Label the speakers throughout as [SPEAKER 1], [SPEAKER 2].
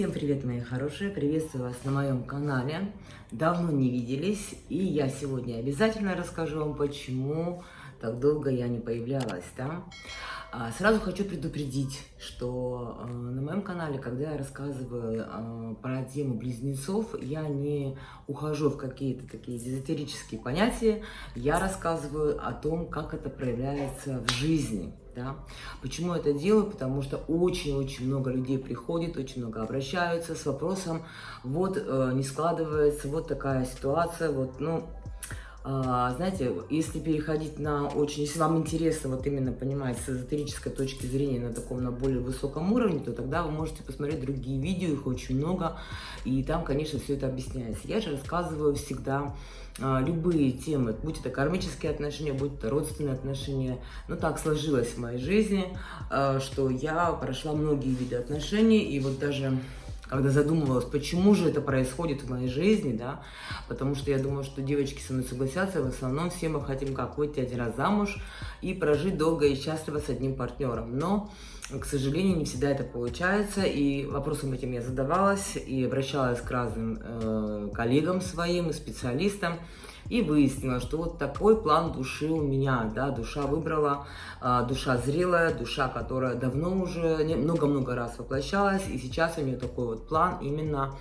[SPEAKER 1] Всем привет, мои хорошие! Приветствую вас на моем канале. Давно не виделись, и я сегодня обязательно расскажу вам, почему так долго я не появлялась. Да? А, сразу хочу предупредить, что э, на моем канале, когда я рассказываю э, про тему близнецов, я не ухожу в какие-то такие эзотерические понятия, я рассказываю о том, как это проявляется в жизни. Да? Почему это делаю? Потому что очень-очень много людей приходит, очень много обращаются с вопросом, вот э, не складывается, вот такая ситуация, вот, ну, знаете, если переходить на очень, если вам интересно вот именно понимать с эзотерической точки зрения на таком, на более высоком уровне, то тогда вы можете посмотреть другие видео, их очень много, и там, конечно, все это объясняется. Я же рассказываю всегда а, любые темы, будь это кармические отношения, будь это родственные отношения. Но так сложилось в моей жизни, а, что я прошла многие виды отношений, и вот даже когда задумывалась, почему же это происходит в моей жизни, да, потому что я думаю, что девочки со мной согласятся, в основном все мы хотим как выйти один раз замуж и прожить долго и счастливо с одним партнером, но, к сожалению, не всегда это получается, и вопросом этим я задавалась, и обращалась к разным э, коллегам своим и специалистам, и выяснила, что вот такой план души у меня, да, душа выбрала, а, душа зрелая, душа, которая давно уже много-много раз воплощалась, и сейчас у нее такой вот план именно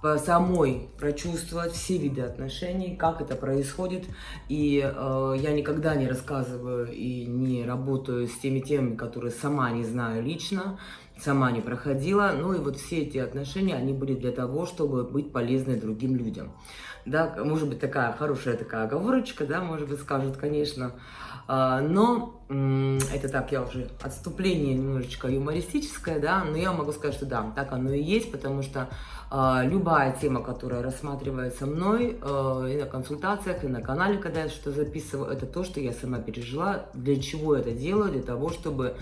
[SPEAKER 1] по самой прочувствовать все виды отношений, как это происходит. И э, я никогда не рассказываю и не работаю с теми темами, которые сама не знаю лично, сама не проходила. Ну и вот все эти отношения, они были для того, чтобы быть полезны другим людям да, может быть, такая хорошая такая оговорочка, да, может быть, скажут, конечно, а, но это так, я уже отступление немножечко юмористическое, да, но я могу сказать, что да, так оно и есть, потому что а, любая тема, которая рассматривается мной а, и на консультациях, и на канале, когда я что-то записываю, это то, что я сама пережила, для чего это делаю, для того, чтобы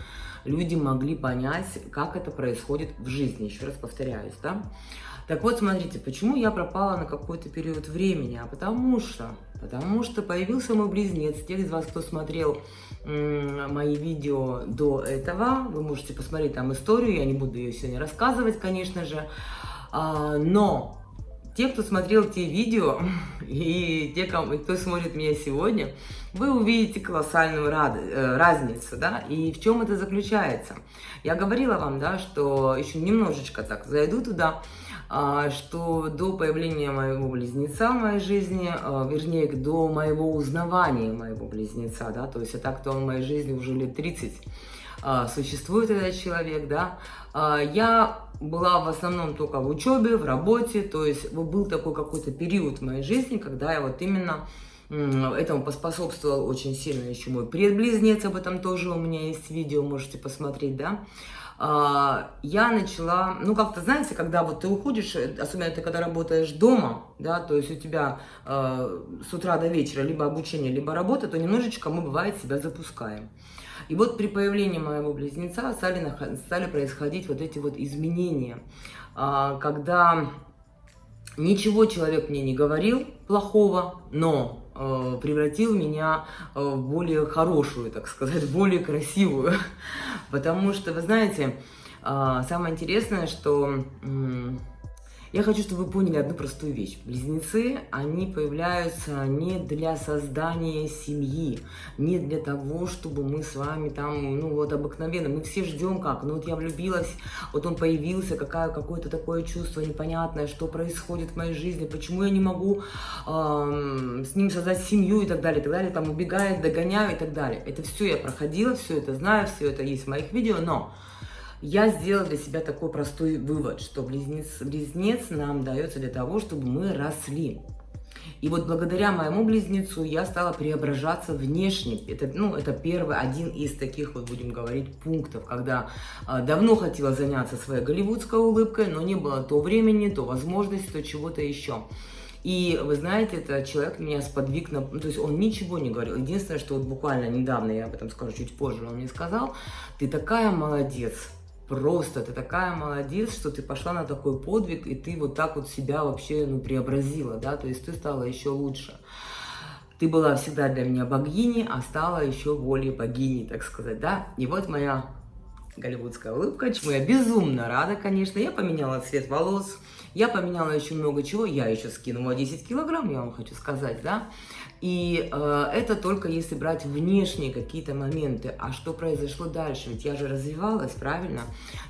[SPEAKER 1] люди могли понять, как это происходит в жизни, еще раз повторяюсь, да. Так вот, смотрите, почему я пропала на какой-то период времени? А потому что, потому что появился мой близнец. Те из вас, кто смотрел мои видео до этого, вы можете посмотреть там историю, я не буду ее сегодня рассказывать, конечно же. А, но те, кто смотрел те видео, и те, кто смотрит меня сегодня, вы увидите колоссальную э, разницу, да, и в чем это заключается. Я говорила вам, да, что еще немножечко так зайду туда, что до появления моего близнеца в моей жизни, а, вернее, до моего узнавания моего близнеца, да, то есть это так-то он в моей жизни уже лет 30 а, существует этот человек, да, я была в основном только в учебе, в работе, то есть был такой какой-то период в моей жизни, когда я вот именно Этому поспособствовал очень сильно еще мой предблизнец, об этом тоже у меня есть видео, можете посмотреть, да. А, я начала, ну, как-то, знаете, когда вот ты уходишь, э, особенно ты когда работаешь дома, да, то есть у тебя э, с утра до вечера либо обучение, либо работа, то немножечко мы, бывает, себя запускаем. И вот при появлении моего близнеца стали, стали происходить вот эти вот изменения, э, когда ничего человек мне не говорил плохого, но превратил меня э, в более хорошую, так сказать, более красивую. Потому что, вы знаете, э, самое интересное, что я хочу, чтобы вы поняли одну простую вещь. Близнецы, они появляются не для создания семьи, не для того, чтобы мы с вами там, ну вот обыкновенно, мы все ждем как, ну вот я влюбилась, вот он появился, какая, какое-то такое чувство непонятное, что происходит в моей жизни, почему я не могу э, с ним создать семью и так далее, и так далее, там убегает, догоняю и так далее. Это все я проходила, все это знаю, все это есть в моих видео, но я сделала для себя такой простой вывод, что близнец, близнец нам дается для того, чтобы мы росли. И вот благодаря моему близнецу я стала преображаться внешне. Это, ну, это первый, один из таких, вот будем говорить, пунктов, когда э, давно хотела заняться своей голливудской улыбкой, но не было то времени, то возможности, то чего-то еще. И вы знаете, этот человек меня сподвиг на... Ну, то есть он ничего не говорил. Единственное, что вот буквально недавно, я об этом скажу чуть позже, он мне сказал, ты такая молодец, Просто ты такая молодец, что ты пошла на такой подвиг, и ты вот так вот себя вообще ну, преобразила, да, то есть ты стала еще лучше. Ты была всегда для меня богиней, а стала еще более богиней, так сказать, да. И вот моя голливудская улыбка, чему я безумно рада, конечно. Я поменяла цвет волос, я поменяла еще много чего, я еще скинула 10 килограмм, я вам хочу сказать, да. И э, это только если брать внешние какие-то моменты. А что произошло дальше? Ведь я же развивалась, правильно?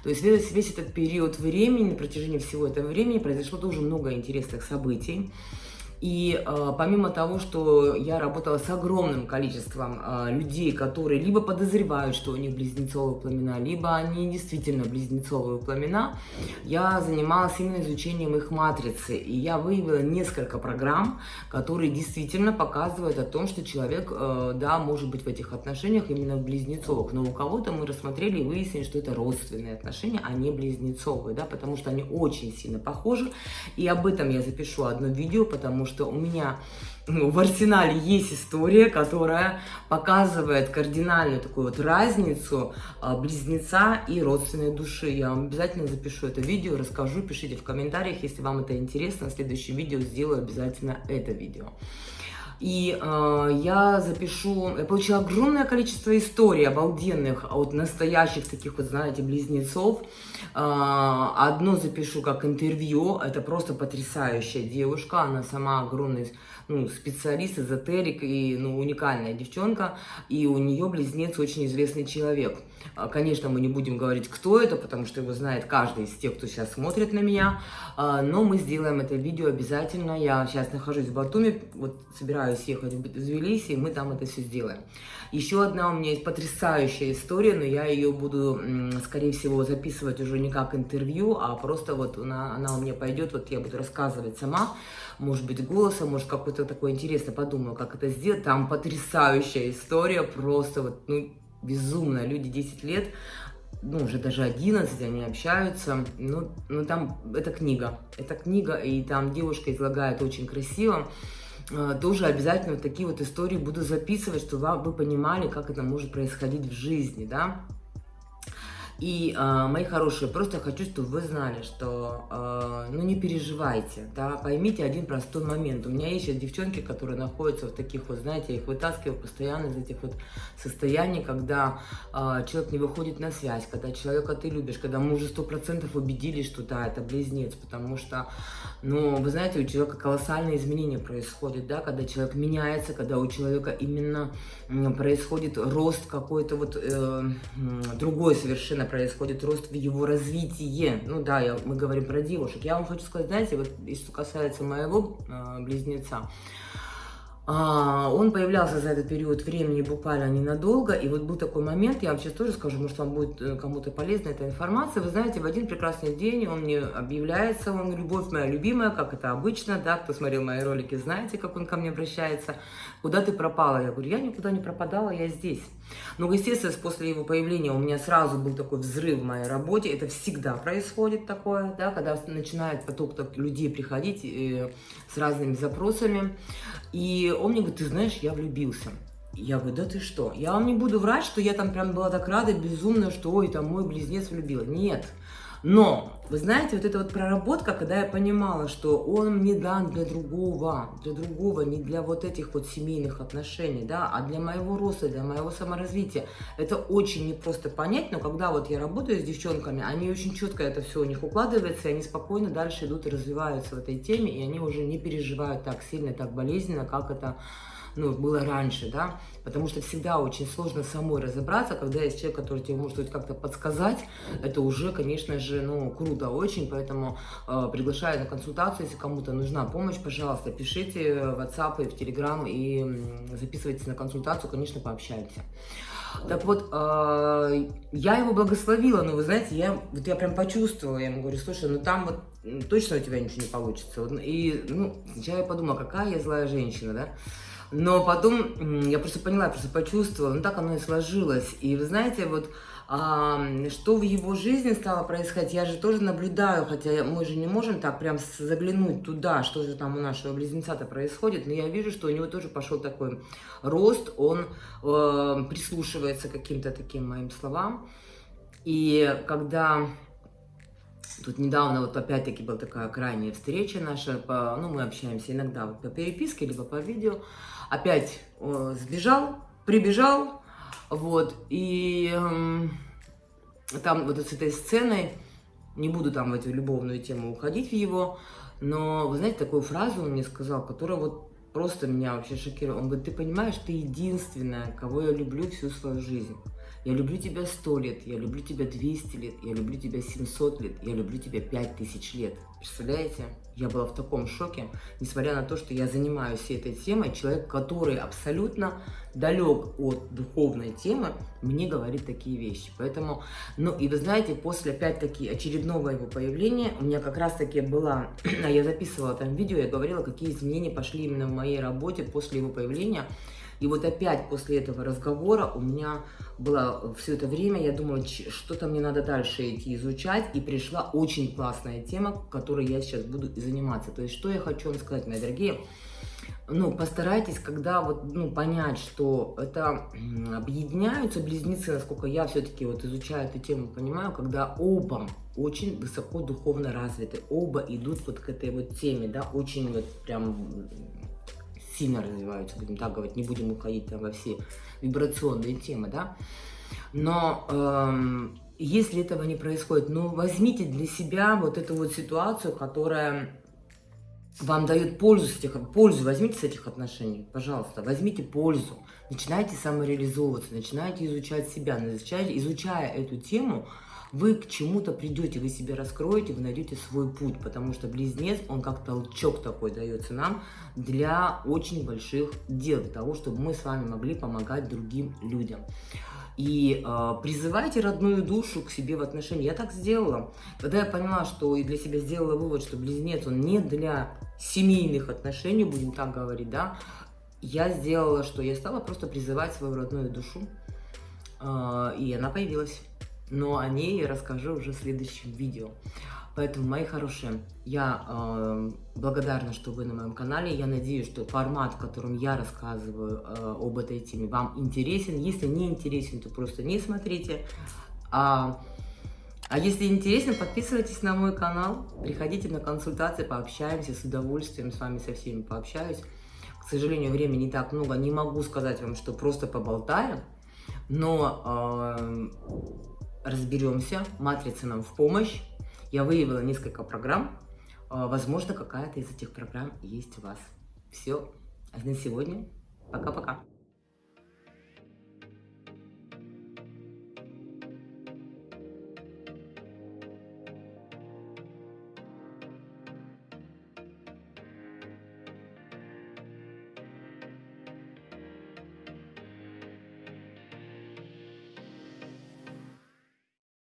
[SPEAKER 1] То есть весь, весь этот период времени, на протяжении всего этого времени произошло тоже много интересных событий. И э, помимо того, что я работала с огромным количеством э, людей, которые либо подозревают, что у них близнецовые пламена, либо они действительно близнецовые пламена, я занималась именно изучением их матрицы. И я выявила несколько программ, которые действительно показывают о том, что человек, э, да, может быть в этих отношениях именно в близнецовых. Но у кого-то мы рассмотрели и выяснили, что это родственные отношения, а не близнецовые, да, потому что они очень сильно похожи. И об этом я запишу одно видео, потому что у меня ну, в арсенале есть история, которая показывает кардинальную такую вот разницу а, близнеца и родственной души. Я вам обязательно запишу это видео, расскажу, пишите в комментариях, если вам это интересно. В следующем видео сделаю обязательно это видео. И э, я запишу, я получила огромное количество историй обалденных от настоящих таких вот, знаете, близнецов. Э, одно запишу как интервью, это просто потрясающая девушка, она сама огромный ну, специалист, эзотерик и ну, уникальная девчонка, и у нее близнец очень известный человек. А, конечно, мы не будем говорить, кто это, потому что его знает каждый из тех, кто сейчас смотрит на меня, а, но мы сделаем это видео обязательно. Я сейчас нахожусь в Батуми, вот собираюсь ехать в Тбилиси, и мы там это все сделаем. Еще одна у меня есть потрясающая история, но я ее буду, скорее всего, записывать уже не как интервью, а просто вот она, она у меня пойдет, вот я буду рассказывать сама, может быть, голосом, может, какой-то такой интересно подумаю, как это сделать. Там потрясающая история, просто вот, ну, безумно. Люди 10 лет, ну, уже даже 11, они общаются. Ну, ну там, это книга. Это книга, и там девушка излагает очень красиво. А, тоже обязательно такие вот истории буду записывать, чтобы вы понимали, как это может происходить в жизни, да. И, э, мои хорошие, просто хочу, чтобы вы знали, что, э, ну, не переживайте, да, поймите один простой момент. У меня есть сейчас девчонки, которые находятся в таких вот, знаете, я их вытаскиваю постоянно из этих вот состояний, когда э, человек не выходит на связь, когда человека ты любишь, когда мы уже сто процентов убедились, что да, это близнец, потому что, ну, вы знаете, у человека колоссальные изменения происходят, да, когда человек меняется, когда у человека именно происходит рост какой-то вот э, другой совершенно происходит рост в его развитии. Ну да, я, мы говорим про девушек. Я вам хочу сказать, знаете, вот что касается моего э, близнеца, а, он появлялся за этот период времени буквально ненадолго, и вот был такой момент, я вам сейчас тоже скажу, может вам будет э, кому-то полезна эта информация. Вы знаете, в один прекрасный день он мне объявляется, он любовь моя любимая, как это обычно, да, кто смотрел мои ролики, знаете, как он ко мне обращается, куда ты пропала? Я говорю, я никуда не пропадала, я здесь. Но, естественно, после его появления у меня сразу был такой взрыв в моей работе, это всегда происходит такое, да, когда начинает поток людей приходить э, с разными запросами, и он мне говорит, ты знаешь, я влюбился. Я говорю, да ты что? Я вам не буду врать, что я там прям была так рада, безумно, что ой, там мой близнец влюбил. Нет. Но, вы знаете, вот эта вот проработка, когда я понимала, что он мне дан для другого, для другого, не для вот этих вот семейных отношений, да, а для моего роста, для моего саморазвития. Это очень непросто понять, но когда вот я работаю с девчонками, они очень четко это все у них укладывается, и они спокойно дальше идут и развиваются в этой теме, и они уже не переживают так сильно, так болезненно, как это ну, было раньше, да, потому что всегда очень сложно самой разобраться, когда есть человек, который тебе может как-то подсказать, это уже, конечно же, ну, круто очень, поэтому э, приглашаю на консультацию, если кому-то нужна помощь, пожалуйста, пишите в WhatsApp и в Telegram и записывайтесь на консультацию, конечно, пообщаемся. Так вот, э, я его благословила, но вы знаете, я, вот я прям почувствовала, я ему говорю, слушай, ну там вот точно у тебя ничего не получится. И, ну, я подумала, какая я злая женщина, да. Но потом я просто поняла, просто почувствовала, ну так оно и сложилось. И вы знаете, вот а, что в его жизни стало происходить, я же тоже наблюдаю, хотя мы же не можем так прям заглянуть туда, что же там у нашего близнеца-то происходит, но я вижу, что у него тоже пошел такой рост, он э, прислушивается к каким-то таким моим словам. И когда Тут недавно вот опять-таки была такая крайняя встреча наша, по, ну мы общаемся иногда по переписке, либо по видео. Опять э, сбежал, прибежал, вот, и э, там вот с этой сценой, не буду там в эту любовную тему уходить в его, но, вы знаете, такую фразу он мне сказал, которая вот просто меня вообще шокировала. Он говорит, ты понимаешь, ты единственная, кого я люблю всю свою жизнь. Я люблю тебя 100 лет, я люблю тебя 200 лет, я люблю тебя 700 лет, я люблю тебя 5000 лет. Представляете? Я была в таком шоке, несмотря на то, что я занимаюсь всей этой темой. Человек, который абсолютно далек от духовной темы, мне говорит такие вещи. Поэтому, ну и вы знаете, после опять-таки очередного его появления, у меня как раз-таки была, я записывала там видео, я говорила, какие изменения пошли именно в моей работе после его появления. И вот опять после этого разговора у меня было все это время, я думала, что-то мне надо дальше идти изучать, и пришла очень классная тема, которой я сейчас буду заниматься. То есть, что я хочу вам сказать, мои дорогие, ну, постарайтесь, когда вот, ну, понять, что это объединяются близнецы, насколько я все-таки вот изучаю эту тему, понимаю, когда оба очень высоко духовно развиты, оба идут вот к этой вот теме, да, очень вот прям сильно развиваются, будем так говорить, не будем уходить там во все вибрационные темы, да. Но эм, если этого не происходит, ну возьмите для себя вот эту вот ситуацию, которая вам дает пользу с этих, пользу возьмите с этих отношений, пожалуйста, возьмите пользу, начинайте самореализовываться, начинайте изучать себя, изучайте, изучая эту тему, вы к чему-то придете, вы себя раскроете, вы найдете свой путь, потому что близнец, он как толчок такой дается нам для очень больших дел, для того, чтобы мы с вами могли помогать другим людям. И э, призывайте родную душу к себе в отношении. Я так сделала. Когда я поняла, что и для себя сделала вывод, что близнец, он не для семейных отношений, будем так говорить, да, я сделала, что я стала просто призывать свою родную душу, э, и она появилась но о ней я расскажу уже в следующем видео. Поэтому, мои хорошие, я э, благодарна, что вы на моем канале. Я надеюсь, что формат, в котором я рассказываю э, об этой теме, вам интересен. Если не интересен, то просто не смотрите. А, а если интересно, подписывайтесь на мой канал, приходите на консультации, пообщаемся с удовольствием, с вами со всеми пообщаюсь. К сожалению, времени не так много, не могу сказать вам, что просто поболтаем, но... Э, разберемся, матрица нам в помощь. Я выявила несколько программ. А, возможно, какая-то из этих программ есть у вас. Все. А на сегодня пока-пока.